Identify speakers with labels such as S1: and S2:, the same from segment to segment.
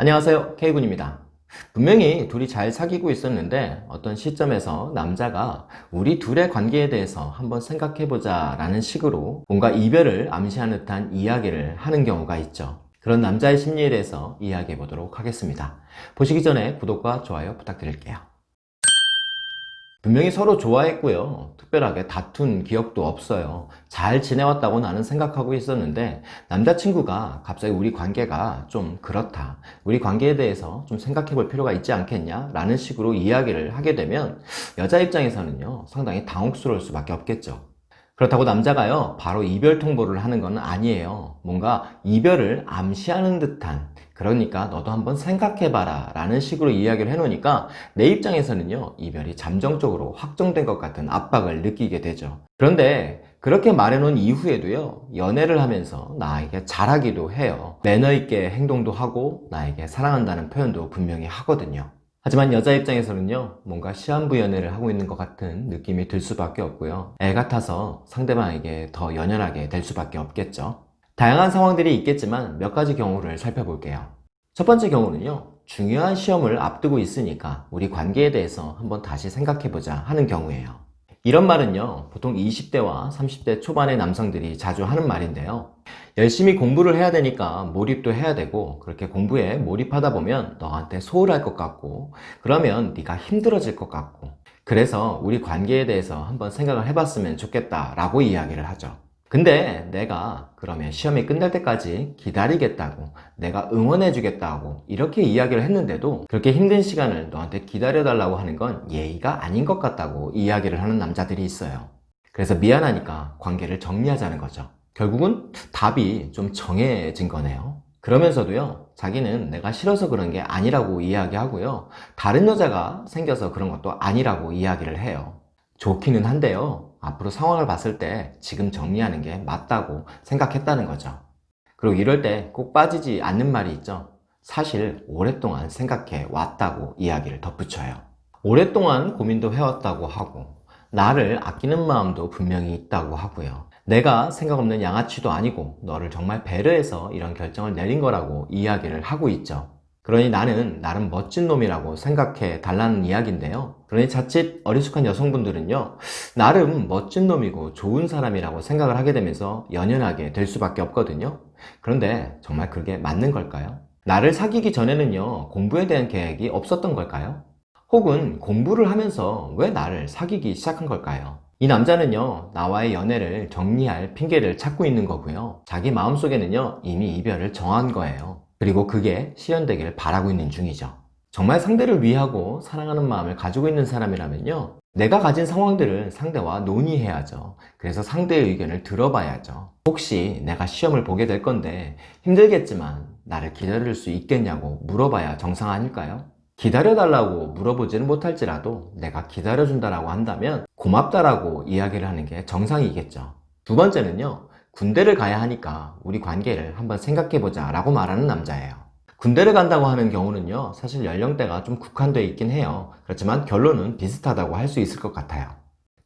S1: 안녕하세요. K군입니다. 분명히 둘이 잘 사귀고 있었는데 어떤 시점에서 남자가 우리 둘의 관계에 대해서 한번 생각해보자 라는 식으로 뭔가 이별을 암시하는 듯한 이야기를 하는 경우가 있죠. 그런 남자의 심리에 대해서 이야기해 보도록 하겠습니다. 보시기 전에 구독과 좋아요 부탁드릴게요 분명히 서로 좋아했고요. 특별하게 다툰 기억도 없어요. 잘 지내왔다고 나는 생각하고 있었는데 남자친구가 갑자기 우리 관계가 좀 그렇다. 우리 관계에 대해서 좀 생각해 볼 필요가 있지 않겠냐 라는 식으로 이야기를 하게 되면 여자 입장에서는요 상당히 당혹스러울 수밖에 없겠죠 그렇다고 남자가요 바로 이별 통보를 하는 건 아니에요. 뭔가 이별을 암시하는 듯한 그러니까 너도 한번 생각해봐라 라는 식으로 이야기를 해놓으니까 내 입장에서는요 이별이 잠정적으로 확정된 것 같은 압박을 느끼게 되죠. 그런데 그렇게 말해놓은 이후에도요 연애를 하면서 나에게 잘하기도 해요. 매너있게 행동도 하고 나에게 사랑한다는 표현도 분명히 하거든요 하지만 여자 입장에서는요 뭔가 시한부 연애를 하고 있는 것 같은 느낌이 들 수밖에 없고요. 애 같아서 상대방에게 더 연연하게 될 수밖에 없겠죠. 다양한 상황들이 있겠지만 몇 가지 경우를 살펴볼게요. 첫 번째 경우는요 중요한 시험을 앞두고 있으니까 우리 관계에 대해서 한번 다시 생각해보자 하는 경우예요 이런 말은요 보통 20대와 30대 초반의 남성들이 자주 하는 말인데요. 열심히 공부를 해야 되니까 몰입도 해야 되고 그렇게 공부에 몰입하다 보면 너한테 소홀할 것 같고 그러면 네가 힘들어질 것 같고. 그래서 우리 관계에 대해서 한번 생각을 해봤으면 좋겠다 라고 이야기를 하죠 근데 내가 그러면 시험이 끝날 때까지 기다리겠다고 내가 응원해 주겠다고 이렇게 이야기를 했는데도 그렇게 힘든 시간을 너한테 기다려 달라고 하는 건 예의가 아닌 것 같다고 이야기를 하는 남자들이 있어요. 그래서 미안하니까 관계를 정리하자는 거죠. 결국은 답이 좀 정해진 거네요. 그러면서도요 자기는 내가 싫어서 그런 게 아니라고 이야기하고요 다른 여자가 생겨서 그런 것도 아니라고 이야기를 해요. 좋기는 한데요 앞으로 상황을 봤을 때 지금 정리하는 게 맞다고 생각했다는 거죠. 그리고 이럴 때 꼭 빠지지 않는 말이 있죠. 사실 오랫동안 생각해 왔다고 이야기를 덧붙여요. 오랫동안 고민도 해왔다고 하고 나를 아끼는 마음도 분명히 있다고 하고요. 내가 생각 없는 양아치도 아니고 너를 정말 배려해서 이런 결정을 내린 거라고 이야기를 하고 있죠 그러니 나는 나름 멋진 놈이라고 생각해 달라는 이야기인데요 그러니 자칫 어리숙한 여성분들은요 나름 멋진 놈이고 좋은 사람이라고 생각을 하게 되면서 연연하게 될 수밖에 없거든요 그런데 정말 그게 맞는 걸까요? 나를 사귀기 전에는요 공부에 대한 계획이 없었던 걸까요? 혹은 공부를 하면서 왜 나를 사귀기 시작한 걸까요? 이 남자는요 나와의 연애를 정리할 핑계를 찾고 있는 거고요. 자기 마음속에는요 이미 이별을 정한 거예요. 그리고 그게 실현되기를 바라고 있는 중이죠. 정말 상대를 위하고 사랑하는 마음을 가지고 있는 사람이라면요 내가 가진 상황들을 상대와 논의해야죠. 그래서 상대의 의견을 들어봐야죠. 혹시 내가 시험을 보게 될 건데 힘들겠지만 나를 기다릴 수 있겠냐고 물어봐야 정상 아닐까요? 기다려달라고 물어보지는 못할지라도 내가 기다려준다라고 한다면 고맙다라고 이야기를 하는 게 정상이겠죠. 두 번째는요 군대를 가야 하니까 우리 관계를 한번 생각해보자 라고 말하는 남자예요. 군대를 간다고 하는 경우는요 사실 연령대가 좀 국한되어 있긴 해요. 그렇지만 결론은 비슷하다고 할 수 있을 것 같아요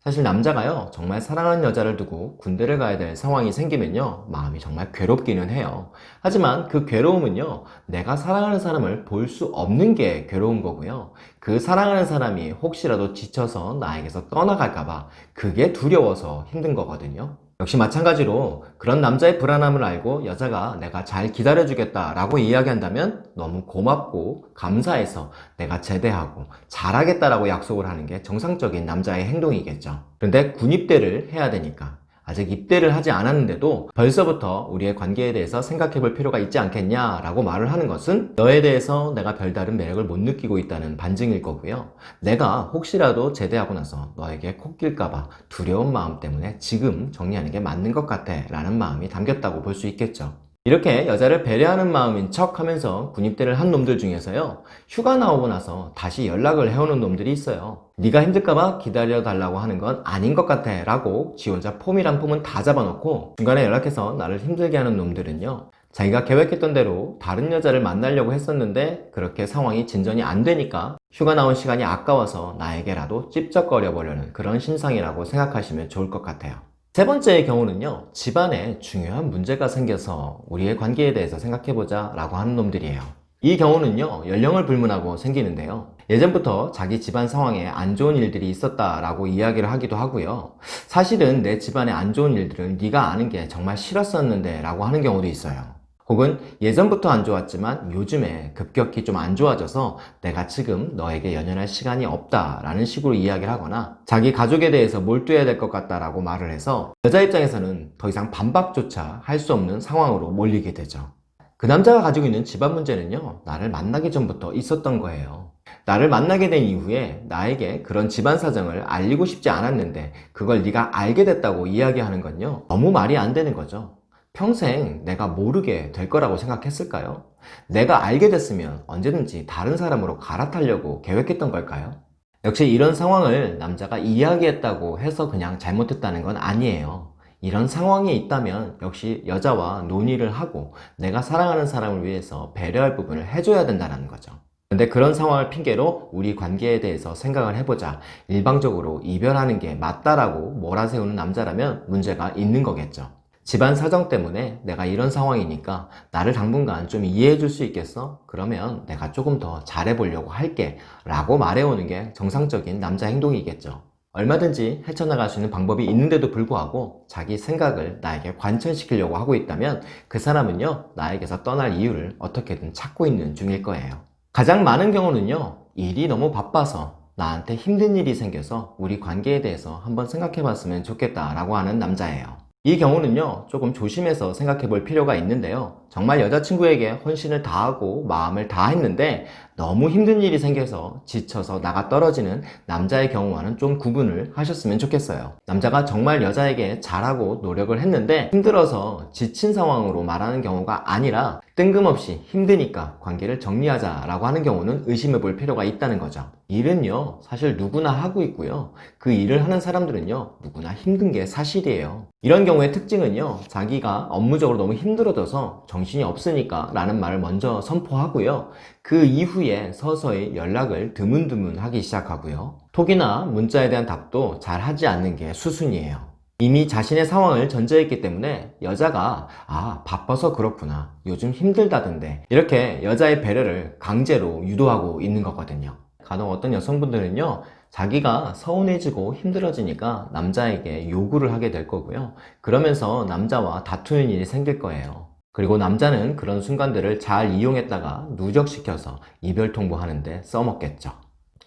S1: 사실 남자가요 정말 사랑하는 여자를 두고 군대를 가야 될 상황이 생기면요 마음이 정말 괴롭기는 해요. 하지만 그 괴로움은요 내가 사랑하는 사람을 볼 수 없는 게 괴로운 거고요. 그 사랑하는 사람이 혹시라도 지쳐서 나에게서 떠나갈까봐 그게 두려워서 힘든 거거든요 역시 마찬가지로 그런 남자의 불안함을 알고 여자가 내가 잘 기다려주겠다 라고 이야기한다면 너무 고맙고 감사해서 내가 제대하고 잘하겠다라고 약속을 하는 게 정상적인 남자의 행동이겠죠. 그런데 군입대를 해야 되니까 아직 입대를 하지 않았는데도 벌써부터 우리의 관계에 대해서 생각해 볼 필요가 있지 않겠냐 라고 말을 하는 것은 너에 대해서 내가 별다른 매력을 못 느끼고 있다는 반증일 거고요. 내가 혹시라도 제대하고 나서 너에게 콕길까봐 두려운 마음 때문에 지금 정리하는 게 맞는 것 같아 라는 마음이 담겼다고 볼 수 있겠죠 이렇게 여자를 배려하는 마음인 척 하면서 군입대를 한 놈들 중에서요 휴가 나오고 나서 다시 연락을 해오는 놈들이 있어요 네가 힘들까봐 기다려달라고 하는 건 아닌 것 같아 라고 지 혼자 폼이란 폼은 다 잡아놓고 중간에 연락해서 나를 힘들게 하는 놈들은요 자기가 계획했던 대로 다른 여자를 만나려고 했었는데 그렇게 상황이 진전이 안 되니까 휴가 나온 시간이 아까워서 나에게라도 찝쩍거려 보려는 그런 신상이라고 생각하시면 좋을 것 같아요 세 번째의 경우는요 집안에 중요한 문제가 생겨서 우리의 관계에 대해서 생각해보자 라고 하는 놈들이에요 이 경우는요, 연령을 불문하고 생기는데요. 예전부터 자기 집안 상황에 안 좋은 일들이 있었다라고 이야기를 하기도 하고요. 사실은 내 집안에 안 좋은 일들을 네가 아는 게 정말 싫었었는데 라고 하는 경우도 있어요. 혹은 예전부터 안 좋았지만 요즘에 급격히 좀 안 좋아져서 내가 지금 너에게 연연할 시간이 없다 라는 식으로 이야기를 하거나 자기 가족에 대해서 몰두해야 될 것 같다 라고 말을 해서 여자 입장에서는 더 이상 반박조차 할 수 없는 상황으로 몰리게 되죠. 그 남자가 가지고 있는 집안 문제는요, 나를 만나기 전부터 있었던 거예요. 나를 만나게 된 이후에 나에게 그런 집안 사정을 알리고 싶지 않았는데 그걸 네가 알게 됐다고 이야기하는 건요, 너무 말이 안 되는 거죠. 평생 내가 모르게 될 거라고 생각했을까요? 내가 알게 됐으면 언제든지 다른 사람으로 갈아타려고 계획했던 걸까요? 역시 이런 상황을 남자가 이야기했다고 해서 그냥 잘못했다는 건 아니에요. 이런 상황이 있다면 역시 여자와 논의를 하고 내가 사랑하는 사람을 위해서 배려할 부분을 해줘야 된다는 거죠. 근데 그런 상황을 핑계로 우리 관계에 대해서 생각을 해보자 일방적으로 이별하는 게 맞다라고 몰아세우는 남자라면 문제가 있는 거겠죠. 집안 사정 때문에 내가 이런 상황이니까 나를 당분간 좀 이해해 줄 수 있겠어? 그러면 내가 조금 더 잘해보려고 할게 라고 말해오는 게 정상적인 남자 행동이겠죠. 얼마든지 헤쳐나갈 수 있는 방법이 있는데도 불구하고 자기 생각을 나에게 관철시키려고 하고 있다면 그 사람은요, 나에게서 떠날 이유를 어떻게든 찾고 있는 중일 거예요. 가장 많은 경우는요, 일이 너무 바빠서 나한테 힘든 일이 생겨서 우리 관계에 대해서 한번 생각해 봤으면 좋겠다 라고 하는 남자예요. 이 경우는요, 조금 조심해서 생각해 볼 필요가 있는데요. 정말 여자친구에게 헌신을 다하고 마음을 다했는데 너무 힘든 일이 생겨서 지쳐서 나가 떨어지는 남자의 경우와는 좀 구분을 하셨으면 좋겠어요. 남자가 정말 여자에게 잘하고 노력을 했는데 힘들어서 지친 상황으로 말하는 경우가 아니라 뜬금없이 힘드니까 관계를 정리하자 라고 하는 경우는 의심해 볼 필요가 있다는 거죠. 일은요, 사실 누구나 하고 있고요. 그 일을 하는 사람들은요, 누구나 힘든 게 사실이에요. 이런 경우의 특징은요, 자기가 업무적으로 너무 힘들어져서 정 신이 없으니까 라는 말을 먼저 선포하고요. 그 이후에 서서히 연락을 드문드문 하기 시작하고요. 톡이나 문자에 대한 답도 잘 하지 않는 게 수순이에요. 이미 자신의 상황을 전제했기 때문에 여자가 아 바빠서 그렇구나 요즘 힘들다던데 이렇게 여자의 배려를 강제로 유도하고 있는 거거든요 간혹 어떤 여성분들은요 자기가 서운해지고 힘들어지니까 남자에게 요구를 하게 될 거고요 그러면서 남자와 다투는 일이 생길 거예요 그리고 남자는 그런 순간들을 잘 이용했다가 누적시켜서 이별 통보하는데 써먹겠죠.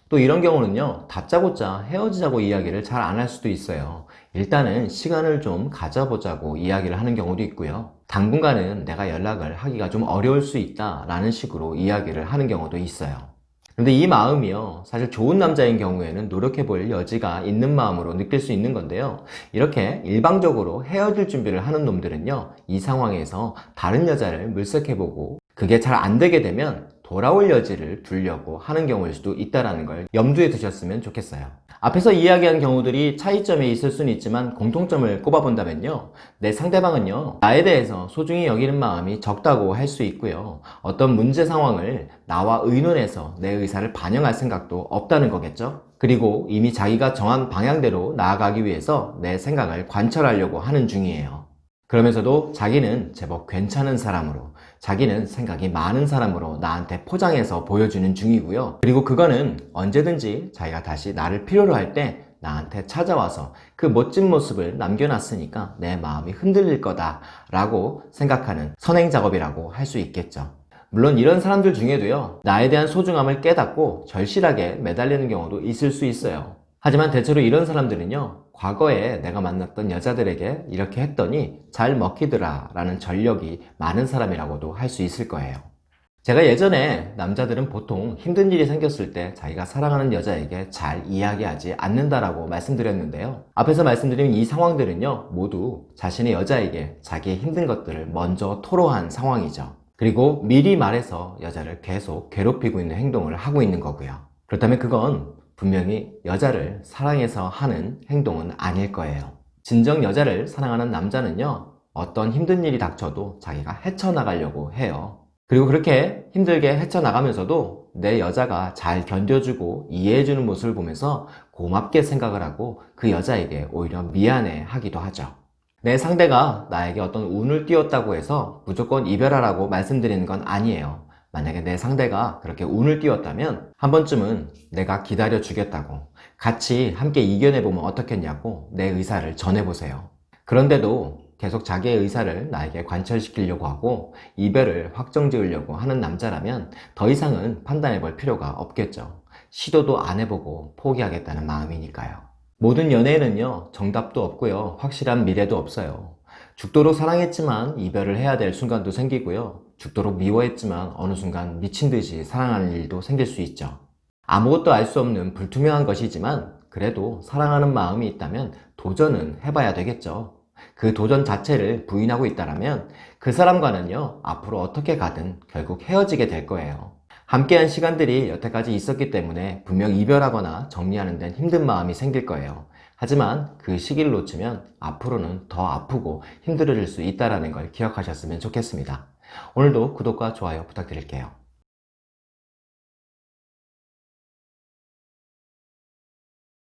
S1: 또 이런 경우는요 다짜고짜 헤어지자고 이야기를 잘 안 할 수도 있어요. 일단은 시간을 좀 가져보자고 이야기를 하는 경우도 있고요. 당분간은 내가 연락을 하기가 좀 어려울 수 있다 라는 식으로 이야기를 하는 경우도 있어요 근데 이 마음이요. 사실 좋은 남자인 경우에는 노력해 볼 여지가 있는 마음으로 느낄 수 있는 건데요. 이렇게 일방적으로 헤어질 준비를 하는 놈들은요 이 상황에서 다른 여자를 물색해 보고 그게 잘 안 되게 되면 돌아올 여지를 두려고 하는 경우일 수도 있다는 걸 염두에 두셨으면 좋겠어요 앞에서 이야기한 경우들이 차이점이 있을 수는 있지만 공통점을 꼽아본다면요. 내 상대방은요 나에 대해서 소중히 여기는 마음이 적다고 할 수 있고요. 어떤 문제 상황을 나와 의논해서 내 의사를 반영할 생각도 없다는 거겠죠? 그리고 이미 자기가 정한 방향대로 나아가기 위해서 내 생각을 관철하려고 하는 중이에요 그러면서도 자기는 제법 괜찮은 사람으로 자기는 생각이 많은 사람으로 나한테 포장해서 보여주는 중이고요. 그리고 그거는 언제든지 자기가 다시 나를 필요로 할 때 나한테 찾아와서 그 멋진 모습을 남겨놨으니까 내 마음이 흔들릴 거다 라고 생각하는 선행 작업이라고 할 수 있겠죠. 물론 이런 사람들 중에도요 나에 대한 소중함을 깨닫고 절실하게 매달리는 경우도 있을 수 있어요. 하지만 대체로 이런 사람들은요 과거에 내가 만났던 여자들에게 이렇게 했더니 잘 먹히더라 라는 전력이 많은 사람이라고도 할 수 있을 거예요. 제가 예전에 남자들은 보통 힘든 일이 생겼을 때 자기가 사랑하는 여자에게 잘 이야기하지 않는다라고 말씀드렸는데요. 앞에서 말씀드린 이 상황들은요 모두 자신의 여자에게 자기의 힘든 것들을 먼저 토로한 상황이죠. 그리고 미리 말해서 여자를 계속 괴롭히고 있는 행동을 하고 있는 거고요. 그렇다면 그건 분명히 여자를 사랑해서 하는 행동은 아닐 거예요. 진정 여자를 사랑하는 남자는요 어떤 힘든 일이 닥쳐도 자기가 헤쳐나가려고 해요. 그리고 그렇게 힘들게 헤쳐나가면서도 내 여자가 잘 견뎌주고 이해해주는 모습을 보면서 고맙게 생각을 하고 그 여자에게 오히려 미안해 하기도 하죠. 내 상대가 나에게 어떤 운을 띄웠다고 해서 무조건 이별하라고 말씀드리는 건 아니에요 만약에 내 상대가 그렇게 운을 띄웠다면 한 번쯤은 내가 기다려 주겠다고 같이 함께 이겨내보면 어떻겠냐고 내 의사를 전해보세요. 그런데도 계속 자기의 의사를 나에게 관철시키려고 하고 이별을 확정 지으려고 하는 남자라면 더 이상은 판단해 볼 필요가 없겠죠. 시도도 안 해보고 포기하겠다는 마음이니까요. 모든 연애에는요, 정답도 없고요, 확실한 미래도 없어요. 죽도록 사랑했지만 이별을 해야 될 순간도 생기고요. 죽도록 미워했지만 어느 순간 미친 듯이 사랑하는 일도 생길 수 있죠. 아무것도 알 수 없는 불투명한 것이지만 그래도 사랑하는 마음이 있다면 도전은 해봐야 되겠죠. 그 도전 자체를 부인하고 있다면 그 사람과는요, 앞으로 어떻게 가든 결국 헤어지게 될 거예요. 함께한 시간들이 여태까지 있었기 때문에 분명 이별하거나 정리하는 데는 힘든 마음이 생길 거예요. 하지만 그 시기를 놓치면 앞으로는 더 아프고 힘들어질 수 있다는 걸 기억하셨으면 좋겠습니다. 오늘도 구독과 좋아요 부탁드릴게요.